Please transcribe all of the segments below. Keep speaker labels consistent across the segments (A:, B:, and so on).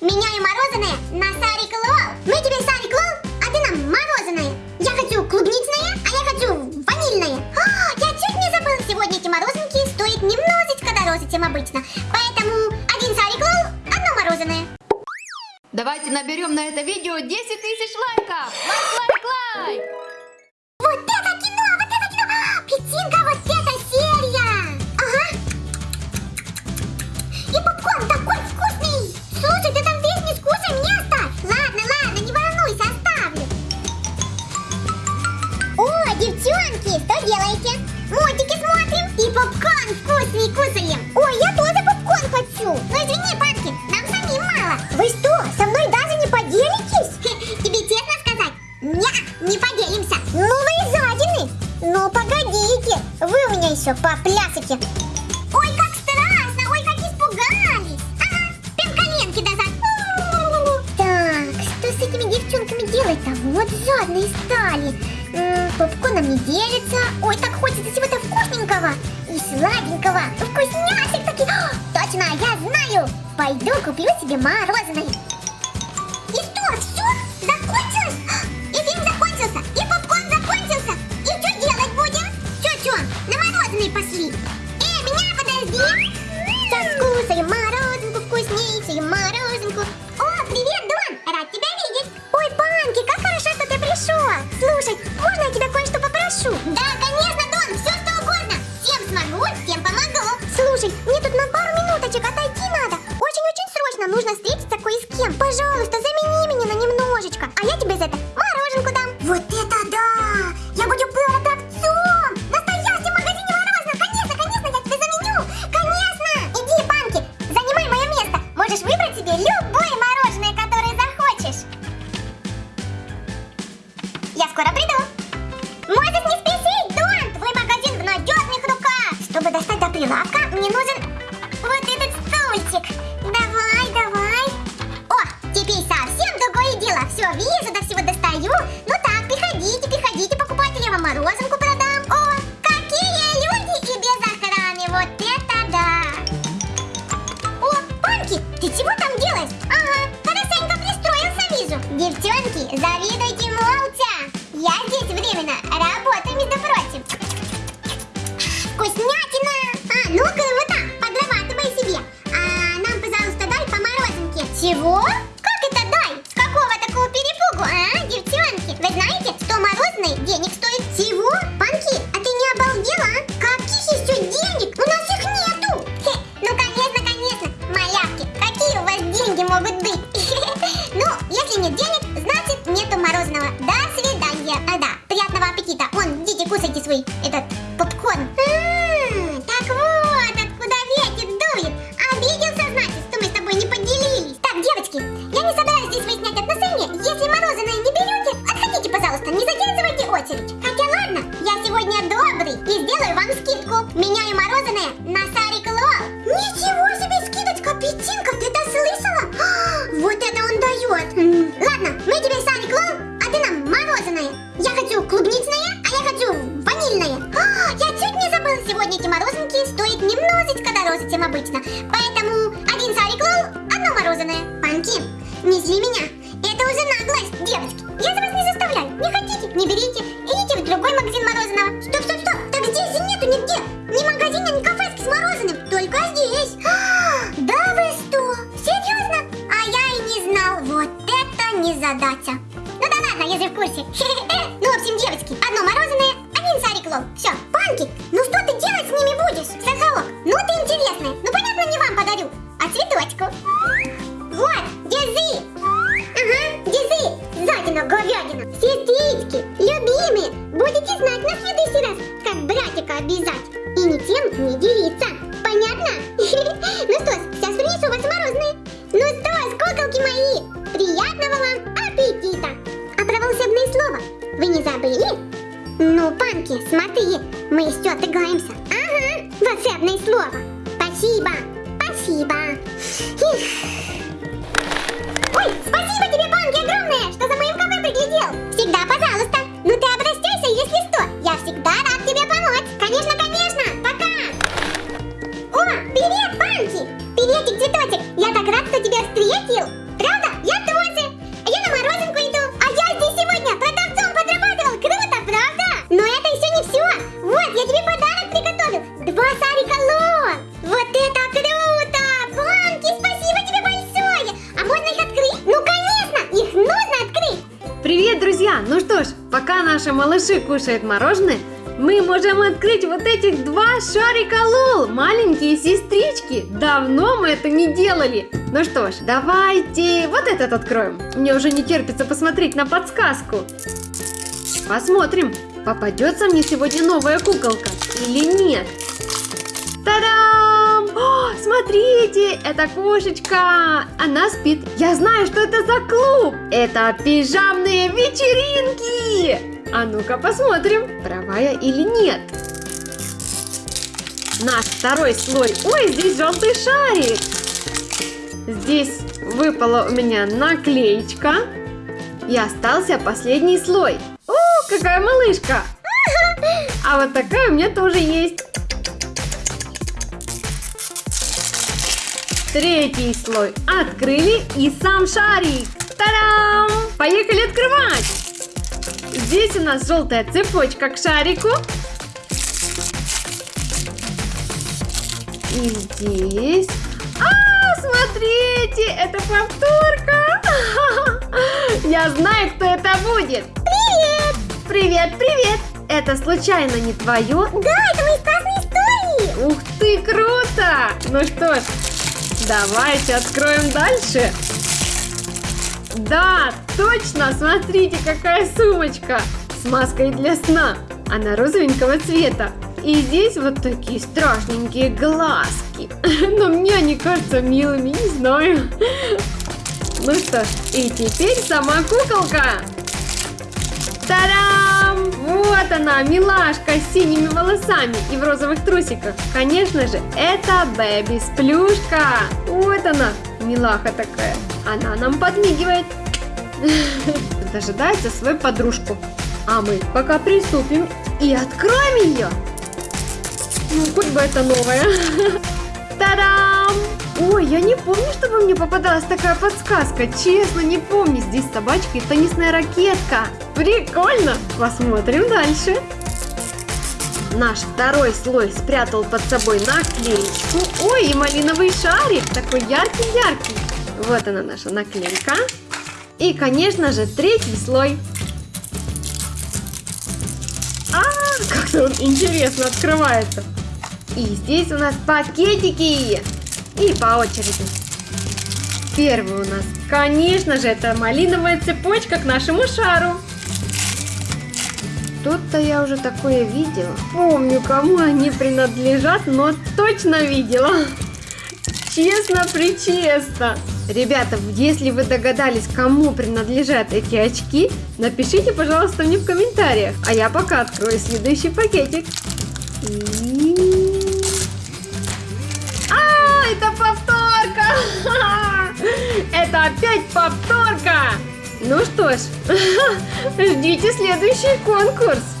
A: Меняю мороженое на шарик LOL. Мы тебе шарик LOL, а ты нам мороженое. Я хочу клубничное, а я хочу ванильное. А, я чуть не забыла, сегодня эти мороженки стоят немножечко дороже, чем обычно. Поэтому один шарик LOL, одно мороженое.
B: Давайте наберем на это видео 10 тысяч лайков! Лайк, лайк, лайк!
A: Вкусный кусаем. Ой, я тоже попкорн хочу. Ну извини, Панки, нам самим мало. Вы что, со мной даже не поделитесь? Тебе честно сказать? Не, не поделимся. Ну вы и жадины. Ну погодите, вы у меня еще поплясайте. Ой, как страшно, ой, как испугались. Ага, прям коленки назад. Так, что с этими девчонками делать-то? Вот жадные стали. М, Попкорном не делится. Ой, так хочется чего-то вкусненького и сладенького. Вкусняшек таких. А, Точно, я знаю. Пойду куплю себе мороженое. Чего? Как это дай? С какого такого перепугу, а, девчонки? Вы знаете, что мороженое денег стоит всего? Панки, а ты не обалдела, а? Каких еще денег? У нас их нету. Хе, ну, конечно, конечно, малявки, какие у вас деньги могут быть? Ну, если нет денег, значит нету мороженого. До сегодня добрый и сделаю вам скидку. Меняю мороженое на Сарик Лол. Ничего себе скидочка, Петинка, ты это слышала? А, Вот это он дает. М, Ладно, мы тебе Сарик Лол, а ты нам мороженое. Я хочу клубничное, а я хочу ванильное. А, Я чуть не забыла, сегодня эти мороженки стоят немножечко дороже, чем обычно. Поэтому один Сарик Лол, одно мороженое. Панки, не зли меня. Это уже наглость, девочки. Я за вас не заставляю. Не хотите, не берите. Идите в другой магазин мороженого. Стоп, стоп, стоп. Так здесь нету нигде. Ни магазина, ни кафешки с мороженым. Только здесь. А, Да вы что? Серьезно? А я и не знал. Вот это незадача. Ну да ладно, я же в курсе. Ну, в общем, девочки, одно мороженое, один сарик лол. Все, панки, ну что ты делать с ними будешь? Сахалок, ну ты интересная. Ну понятно, не вам подарю, а цветочку. Вот, держи. Задина, говядина. Сестрички, любимые, будете знать на следующий раз, как братика обижать. И ни тем не делиться. Понятно? Ну что ж, сейчас принесу вас мороженое. Ну что, куколки мои, приятного вам аппетита. А про волшебное слово вы не забыли? Ну, Панки, смотри, мы еще отыграемся. Ага, волшебное слово. Спасибо, спасибо. Ой, спасибо тебе, Панки, огромное, что за приглядел. Всегда, пожалуйста. Ну ты обращайся, если что. Я всегда рад тебе помочь. Конечно, конечно. Пока. О, привет, Панки. Приветик, цветочек. Я так рад, что тебя встретил.
C: Малыши кушают мороженое, мы можем открыть вот этих два шарика Лол, маленькие сестрички. Давно мы это не делали. Ну что ж, давайте вот этот откроем. Мне уже не терпится посмотреть на подсказку. Посмотрим, попадется мне сегодня новая куколка или нет. Та-дам! Смотрите, это кошечка. Она спит. Я знаю, что это за клуб. Это пижамные вечеринки. А ну-ка посмотрим, права я или нет. Наш второй слой. Ой, здесь желтый шарик. Здесь выпала у меня наклеечка. И остался последний слой. О, какая малышка! А вот такая у меня тоже есть. Третий слой открыли и сам шарик. Та-дам! Поехали открывать! Здесь у нас желтая цепочка к шарику. И здесь... А, смотрите, это повторка. Я знаю, кто это будет.
A: Привет!
C: Привет, привет. Это случайно не твое?
A: Да, это мои классные истории!
C: Ух ты, круто! Ну что ж, давайте откроем дальше. Да, точно, смотрите, какая сумочка с маской для сна. Она розовенького цвета. И здесь вот такие страшненькие глазки. Но мне они кажутся милыми, не знаю. Ну что ж, и теперь сама куколка. Тарам! Вот она, милашка с синими волосами и в розовых трусиках. Конечно же, это Бэби Сплюшка. Вот она, милаха такая. Она нам подмигивает. Дожидается свою подружку. А мы пока приступим и откроем ее. Ну, хоть бы это новое. Та-дам! Ой, я не помню, чтобы мне попадалась такая подсказка. Честно, не помню. Здесь собачка и теннисная ракетка. Прикольно. Посмотрим дальше. Наш второй слой спрятал под собой наклеечку. Ой, и малиновый шарик. Такой яркий-яркий. Вот она наша наклейка. И, конечно же, третий слой. А, как-то он интересно открывается. И здесь у нас пакетики. И по очереди. Первый у нас, конечно же, это малиновая цепочка к нашему шару. Тут-то я уже такое видела. Помню, кому они принадлежат, но точно видела. Честно-причестно. Ребята, если вы догадались, кому принадлежат эти очки, напишите, пожалуйста, мне в комментариях. А я пока открою следующий пакетик. И... А, это повторка! Это опять повторка! Ну что ж, ждите следующий конкурс.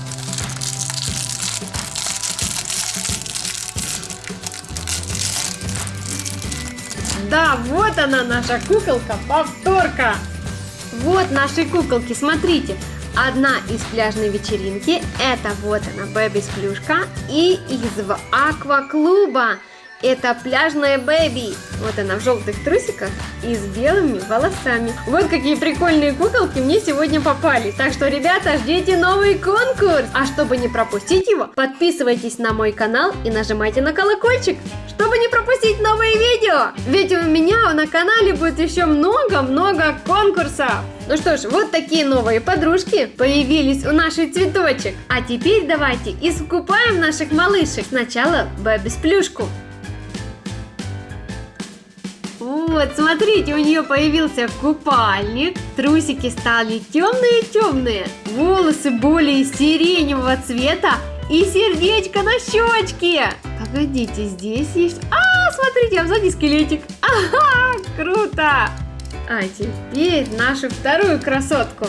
C: Да, вот она наша куколка, повторка. Вот наши куколки, смотрите. Одна из пляжной вечеринки, это вот она, Бэби Сплюшка, и из акваклуба. Это пляжная Бэби. Вот она в желтых трусиках и с белыми волосами. Вот какие прикольные куколки мне сегодня попали. Так что, ребята, ждите новый конкурс. А чтобы не пропустить его, подписывайтесь на мой канал и нажимайте на колокольчик, чтобы не пропустить новые видео. Ведь у меня на канале будет еще много-много конкурсов. Ну что ж, вот такие новые подружки появились у нашей цветочек. А теперь давайте искупаем наших малышек. Сначала Бэби с плюшку. Вот, смотрите, у нее появился купальник, трусики стали темные-темные, волосы более сиреневого цвета и сердечко на щечке. Погодите, здесь есть... А, смотрите, а сзади скелетик. Ага, круто. А теперь нашу вторую красотку.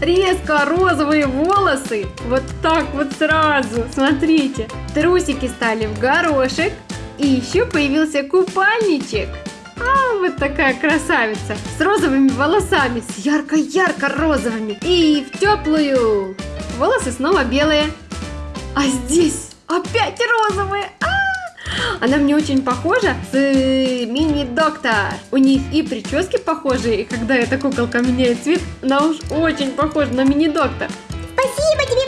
C: Резко розовые волосы, вот так вот сразу, смотрите. Трусики стали в горошек, и еще появился купальничек. А, вот такая красавица. С розовыми волосами, с ярко-ярко розовыми. И в теплую. Волосы снова белые. А здесь опять розовые. А, Она мне очень похожа с э, мини-доктор. У них и прически похожие, и когда эта куколка меняет цвет, она уж очень похожа на мини-доктор.
A: Спасибо тебе,